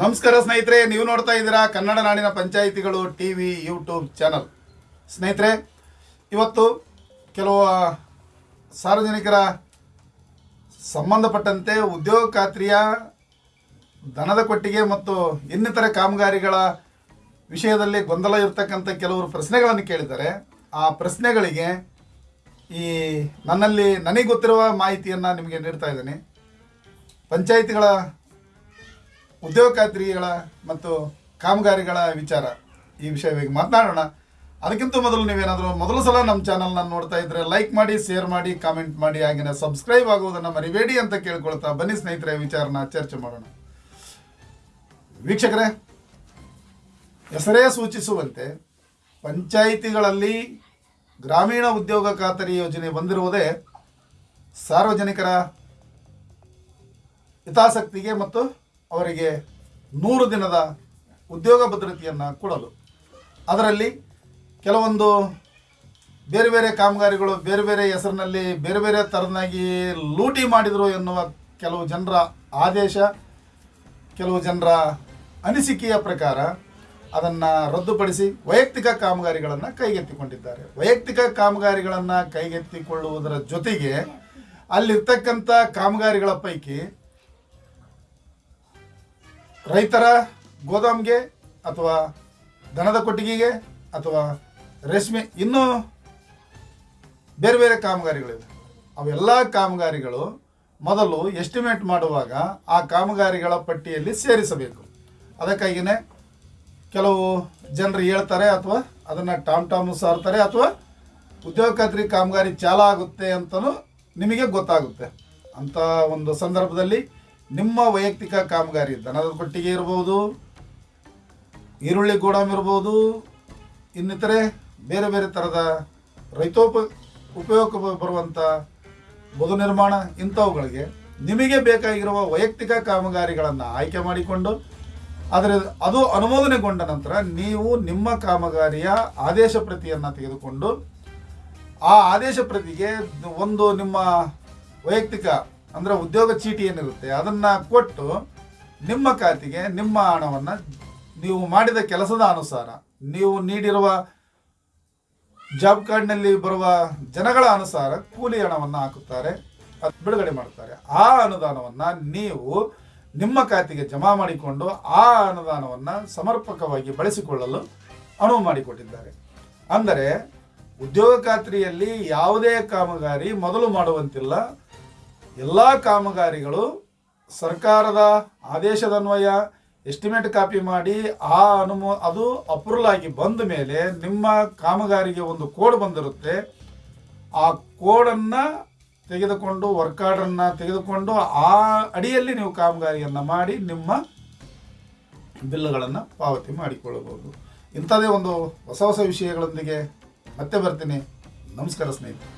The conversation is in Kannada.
ನಮಸ್ಕಾರ ಸ್ನೇಹಿತರೆ, ನೀವು ನೋಡ್ತಾ ಇದ್ದೀರಾ ಕನ್ನಡ ನಾಡಿನ ಪಂಚಾಯಿತಿಗಳು ಟಿ ವಿ ಯೂಟ್ಯೂಬ್ ಚಾನಲ್. ಸ್ನೇಹಿತರೆ, ಇವತ್ತು ಕೆಲವು ಸಾರ್ವಜನಿಕರ ಸಂಬಂಧಪಟ್ಟಂತೆ ಉದ್ಯೋಗ ಖಾತ್ರಿಯ ದನದ ಕೊಟ್ಟಿಗೆ ಮತ್ತು ಇನ್ನಿತರ ಕಾಮಗಾರಿಗಳ ವಿಷಯದಲ್ಲಿ ಗೊಂದಲ ಇರತಕ್ಕಂಥ ಕೆಲವರು ಪ್ರಶ್ನೆಗಳನ್ನು ಕೇಳಿದ್ದಾರೆ. ಆ ಪ್ರಶ್ನೆಗಳಿಗೆ ಈ ನನ್ನಲ್ಲಿ ನನಗೆ ಗೊತ್ತಿರುವ ಮಾಹಿತಿಯನ್ನು ನಿಮಗೆ ನೀಡ್ತಾ ಇದ್ದೀನಿ. ಪಂಚಾಯಿತಿಗಳ ಉದ್ಯೋಗ ಖಾತ್ರಿಗಳ ಮತ್ತು ಕಾಮಗಾರಿಗಳ ವಿಚಾರ ಈ ವಿಷಯವಾಗಿ ಮಾತನಾಡೋಣ. ಅದಕ್ಕಿಂತ ಮೊದಲು ನೀವೇನಾದರೂ ಮೊದಲು ಸಲ ನಮ್ಮ ಚಾನಲ್ನ ನೋಡ್ತಾ ಇದ್ರೆ ಲೈಕ್ ಮಾಡಿ, ಶೇರ್ ಮಾಡಿ, ಕಾಮೆಂಟ್ ಮಾಡಿ ಹಾಗೆಯೇ ಸಬ್ಸ್ಕ್ರೈಬ್ ಆಗುವುದನ್ನು ಮರಿಬೇಡಿ ಅಂತ ಕೇಳ್ಕೊಳ್ತಾ ಬನ್ನಿ ಸ್ನೇಹಿತರೆ ವಿಚಾರನ ಚರ್ಚೆ ಮಾಡೋಣ. ವೀಕ್ಷಕರೇ, ಹೆಸರೇ ಸೂಚಿಸುವಂತೆ ಪಂಚಾಯಿತಿಗಳಲ್ಲಿ ಗ್ರಾಮೀಣ ಉದ್ಯೋಗ ಖಾತರಿ ಯೋಜನೆ ಬಂದಿರುವುದೇ ಸಾರ್ವಜನಿಕರ ಹಿತಾಸಕ್ತಿಗೆ ಮತ್ತು ಅವರಿಗೆ ನೂರು ದಿನದ ಉದ್ಯೋಗ ಭದ್ರತೆಯನ್ನು ಕೊಡಲು. ಅದರಲ್ಲಿ ಕೆಲವೊಂದು ಬೇರೆ ಬೇರೆ ಕಾಮಗಾರಿಗಳು, ಬೇರೆ ಬೇರೆ ಹೆಸರಿನಲ್ಲಿ, ಬೇರೆ ಬೇರೆ ಥರನಾಗಿ ಲೂಟಿ ಮಾಡಿದರು ಎನ್ನುವ ಕೆಲವು ಜನರ ಆದೇಶ, ಕೆಲವು ಜನರ ಅನಿಸಿಕೆಯ ಪ್ರಕಾರ ಅದನ್ನು ರದ್ದುಪಡಿಸಿ ವೈಯಕ್ತಿಕ ಕಾಮಗಾರಿಗಳನ್ನು ಕೈಗೆತ್ತಿಕೊಂಡಿದ್ದಾರೆ. ವೈಯಕ್ತಿಕ ಕಾಮಗಾರಿಗಳನ್ನು ಕೈಗೆತ್ತಿಕೊಳ್ಳುವುದರ ಜೊತೆಗೆ ಅಲ್ಲಿರ್ತಕ್ಕಂಥ ಕಾಮಗಾರಿಗಳ ಪೈಕಿ ರೈತರ ಗೋದಾಮ್ಗೆ ಅಥವಾ ದನದ ಕೊಟ್ಟಿಗೆಗೆ ಅಥವಾ ರೇಷ್ಮೆ, ಇನ್ನೂ ಬೇರೆ ಬೇರೆ ಕಾಮಗಾರಿಗಳಿವೆ. ಅವೆಲ್ಲ ಕಾಮಗಾರಿಗಳು ಮೊದಲು ಎಸ್ಟಿಮೇಟ್ ಮಾಡುವಾಗ ಆ ಕಾಮಗಾರಿಗಳ ಪಟ್ಟಿಯಲ್ಲಿ ಸೇರಿಸಬೇಕು. ಅದಕ್ಕಾಗಿಯೇ ಕೆಲವು ಜನರು ಹೇಳ್ತಾರೆ ಅಥವಾ ಅದನ್ನು ಟಾಮ್ ಟಾಮು ಸಾರ್ತಾರೆ ಅಥವಾ ಉದ್ಯೋಗ ಖಾತ್ರಿ ಕಾಮಗಾರಿ ಚಾಲ ಆಗುತ್ತೆ ಅಂತಲೂ ನಿಮಗೆ ಗೊತ್ತಾಗುತ್ತೆ. ಅಂಥ ಒಂದು ಸಂದರ್ಭದಲ್ಲಿ ನಿಮ್ಮ ವೈಯಕ್ತಿಕ ಕಾಮಗಾರಿ ದನದ ಕೊಟ್ಟಿಗೆ ಇರ್ಬೋದು, ಈರುಳ್ಳಿ ಗೋಡಾಮ್ ಇರ್ಬೋದು, ಇನ್ನಿತರೆ ಬೇರೆ ಬೇರೆ ಥರದ ರೈತೋಪ ಉಪಯೋಗ ಬರುವಂಥ ಬದು ನಿರ್ಮಾಣ ಇಂಥವುಗಳಿಗೆ ನಿಮಗೆ ಬೇಕಾಗಿರುವ ವೈಯಕ್ತಿಕ ಕಾಮಗಾರಿಗಳನ್ನು ಆಯ್ಕೆ ಮಾಡಿಕೊಂಡು ಅದರ ಅದು ಅನುಮೋದನೆಗೊಂಡ ನಂತರ ನೀವು ನಿಮ್ಮ ಕಾಮಗಾರಿಯ ಆದೇಶ ಪ್ರತಿಯನ್ನು ತೆಗೆದುಕೊಂಡು, ಆ ಆದೇಶ ಪ್ರತಿಗೆ ಒಂದು ನಿಮ್ಮ ವೈಯಕ್ತಿಕ ಅಂದರೆ ಉದ್ಯೋಗ ಚೀಟಿ ಏನಿರುತ್ತೆ, ಅದನ್ನು ಕೊಟ್ಟು ನಿಮ್ಮ ಖಾತೆಗೆ ನಿಮ್ಮ ಹಣವನ್ನು ನೀವು ಮಾಡಿದ ಕೆಲಸದ ಅನುಸಾರ, ನೀವು ನೀಡಿರುವ ಜಾಬ್ ಕಾರ್ಡ್ನಲ್ಲಿ ಬರುವ ಜನಗಳ ಅನುಸಾರ ಕೂಲಿ ಹಣವನ್ನು ಹಾಕುತ್ತಾರೆ, ಅದು ಬಿಡುಗಡೆ ಮಾಡುತ್ತಾರೆ. ಆ ಅನುದಾನವನ್ನು ನೀವು ನಿಮ್ಮ ಖಾತೆಗೆ ಜಮಾ ಮಾಡಿಕೊಂಡು ಆ ಅನುದಾನವನ್ನು ಸಮರ್ಪಕವಾಗಿ ಬಳಸಿಕೊಳ್ಳಲು ಅನುವು ಮಾಡಿಕೊಟ್ಟಿದ್ದಾರೆ. ಅಂದರೆ ಉದ್ಯೋಗ ಖಾತ್ರಿಯಲ್ಲಿ ಯಾವುದೇ ಕಾಮಗಾರಿ ಮೊದಲು ಮಾಡುವಂತಿಲ್ಲ ಎಲ್ಲ ಕಾಮಗಾರಿಗಳು ಸರ್ಕಾರದ ಆದೇಶದನ್ವಯ ಎಸ್ಟಿಮೇಟ್ ಕಾಪಿ ಮಾಡಿ ಆ ಅನುಮೋ, ಅದು ಅಪ್ರೂವಲ್ ಆಗಿ ಬಂದ ಮೇಲೆ ನಿಮ್ಮ ಕಾಮಗಾರಿಗೆ ಒಂದು ಕೋಡ್ ಬಂದಿರುತ್ತೆ. ಆ ಕೋಡನ್ನು ತೆಗೆದುಕೊಂಡು ವರ್ಕ್ ಆರ್ಡ್ರನ್ನು ತೆಗೆದುಕೊಂಡು ಆ ಅಡಿಯಲ್ಲಿ ನೀವು ಕಾಮಗಾರಿಯನ್ನು ಮಾಡಿ ನಿಮ್ಮ ಬಿಲ್ಗಳನ್ನು ಪಾವತಿ ಮಾಡಿಕೊಳ್ಳಬಹುದು. ಇಂಥದೇ ಒಂದು ಹೊಸ ಹೊಸ ವಿಷಯಗಳೊಂದಿಗೆ ಮತ್ತೆ ಬರ್ತೀನಿ. ನಮಸ್ಕಾರ ಸ್ನೇಹಿತರೆ.